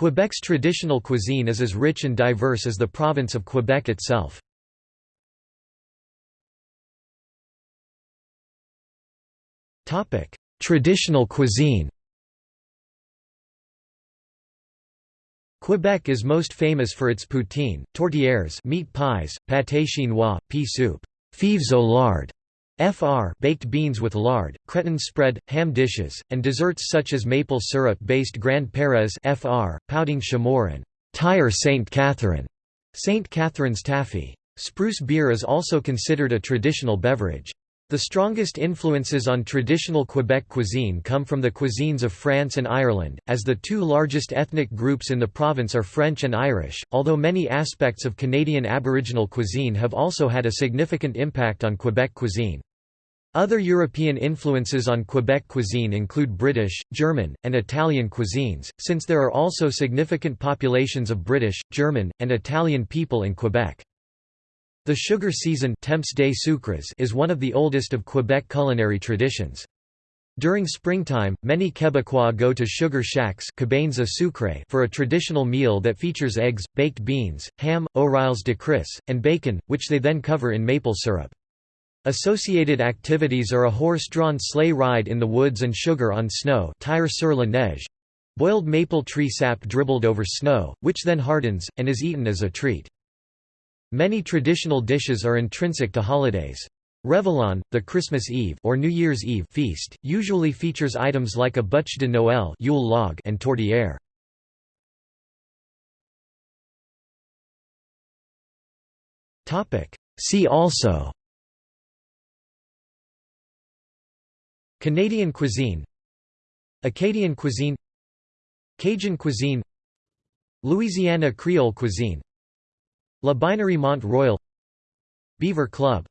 Quebec's traditional cuisine is as rich and diverse as the province of Quebec itself. Traditional cuisine Quebec is most famous for its poutine, tourtières meat pies, pâté chinois, pea soup, fèves au lard, fr baked beans with lard, creton spread, ham dishes, and desserts such as maple syrup-based grands-pères fr, pouding chômeur and Tire St. Catherine, St. Catherine's taffy. Spruce beer is also considered a traditional beverage. The strongest influences on traditional Quebec cuisine come from the cuisines of France and Ireland, as the two largest ethnic groups in the province are French and Irish, although many aspects of Canadian Aboriginal cuisine have also had a significant impact on Quebec cuisine. Other European influences on Quebec cuisine include British, German, and Italian cuisines, since there are also significant populations of British, German, and Italian people in Quebec. The sugar season Temps des sucres is one of the oldest of Quebec culinary traditions. During springtime, many Quebecois go to sugar shacks for a traditional meal that features eggs, baked beans, ham, oreilles de crisse, and bacon, which they then cover in maple syrup. Associated activities are a horse-drawn sleigh ride in the woods and sugar on snow tire sur la neige, boiled maple tree sap dribbled over snow, which then hardens, and is eaten as a treat. Many traditional dishes are intrinsic to holidays. Réveillon, the Christmas Eve or New Year's Eve feast, usually features items like a bûche de Noël Yule log and tourtière. See also Canadian cuisine Acadian cuisine Cajun cuisine Louisiana Creole cuisine La Binerie Mont Royal Beaver Club